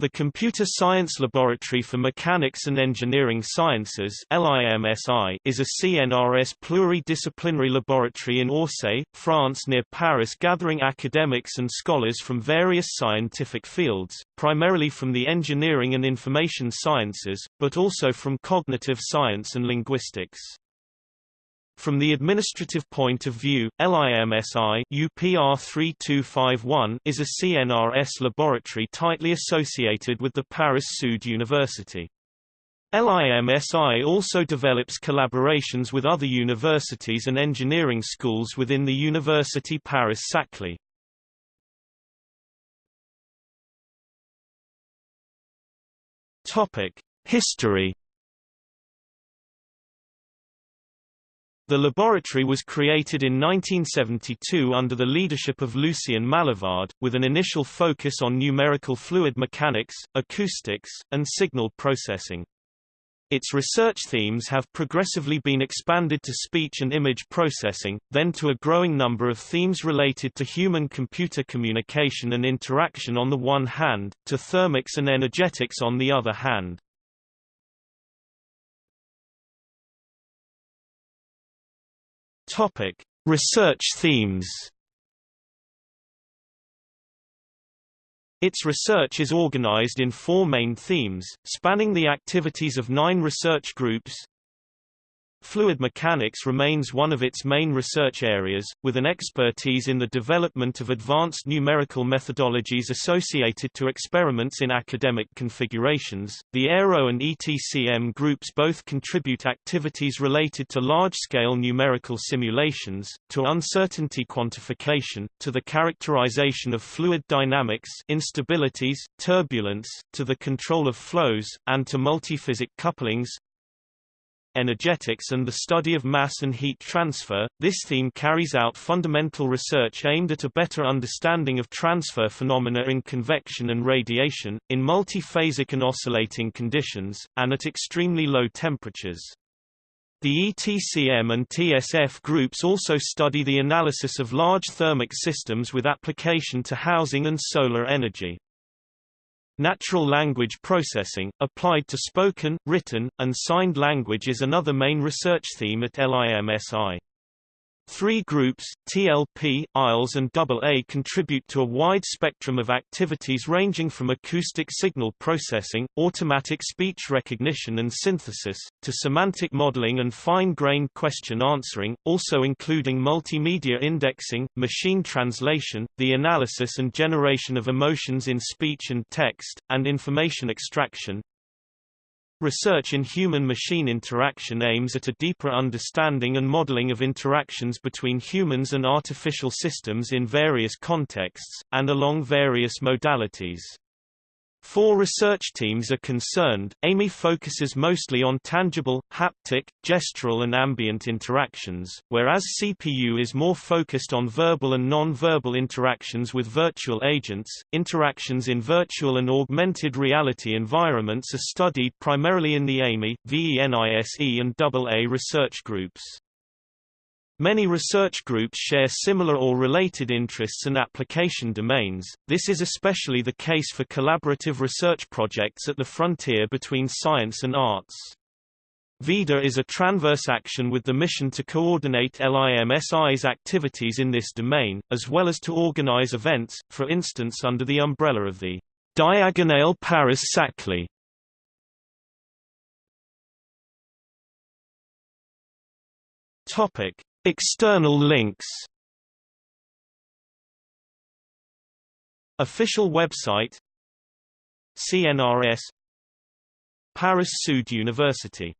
The Computer Science Laboratory for Mechanics and Engineering Sciences is a CNRS pluridisciplinary laboratory in Orsay, France near Paris gathering academics and scholars from various scientific fields, primarily from the engineering and information sciences, but also from cognitive science and linguistics. From the administrative point of view, LIMSI UPR 3251 is a CNRS laboratory tightly associated with the Paris Sud University. LIMSI also develops collaborations with other universities and engineering schools within the University Paris-Saclay. History The laboratory was created in 1972 under the leadership of Lucien Malavard, with an initial focus on numerical fluid mechanics, acoustics, and signal processing. Its research themes have progressively been expanded to speech and image processing, then to a growing number of themes related to human-computer communication and interaction on the one hand, to thermics and energetics on the other hand. Topic: Research themes. Its research is organized in four main themes, spanning the activities of nine research groups, Fluid mechanics remains one of its main research areas, with an expertise in the development of advanced numerical methodologies associated to experiments in academic configurations. The Aero and ETCM groups both contribute activities related to large-scale numerical simulations, to uncertainty quantification, to the characterization of fluid dynamics, instabilities, turbulence, to the control of flows, and to multiphasic couplings, energetics and the study of mass and heat transfer. This theme carries out fundamental research aimed at a better understanding of transfer phenomena in convection and radiation, in multiphasic and oscillating conditions, and at extremely low temperatures. The ETCM and TSF groups also study the analysis of large thermic systems with application to housing and solar energy. Natural language processing, applied to spoken, written, and signed language is another main research theme at LIMSI. Three groups, TLP, ILS and AA contribute to a wide spectrum of activities ranging from acoustic signal processing, automatic speech recognition and synthesis, to semantic modeling and fine-grained question answering, also including multimedia indexing, machine translation, the analysis and generation of emotions in speech and text, and information extraction, Research in human-machine interaction aims at a deeper understanding and modeling of interactions between humans and artificial systems in various contexts, and along various modalities. Four research teams are concerned. AMI focuses mostly on tangible, haptic, gestural and ambient interactions, whereas CPU is more focused on verbal and non-verbal interactions with virtual agents. Interactions in virtual and augmented reality environments are studied primarily in the AMI, VENISE and AA research groups. Many research groups share similar or related interests and application domains, this is especially the case for collaborative research projects at the frontier between science and arts. VIDA is a transverse action with the mission to coordinate LIMSI's activities in this domain, as well as to organize events, for instance under the umbrella of the Diagonale Paris-Saclay. Topic External links Official website CNRS Paris Sud University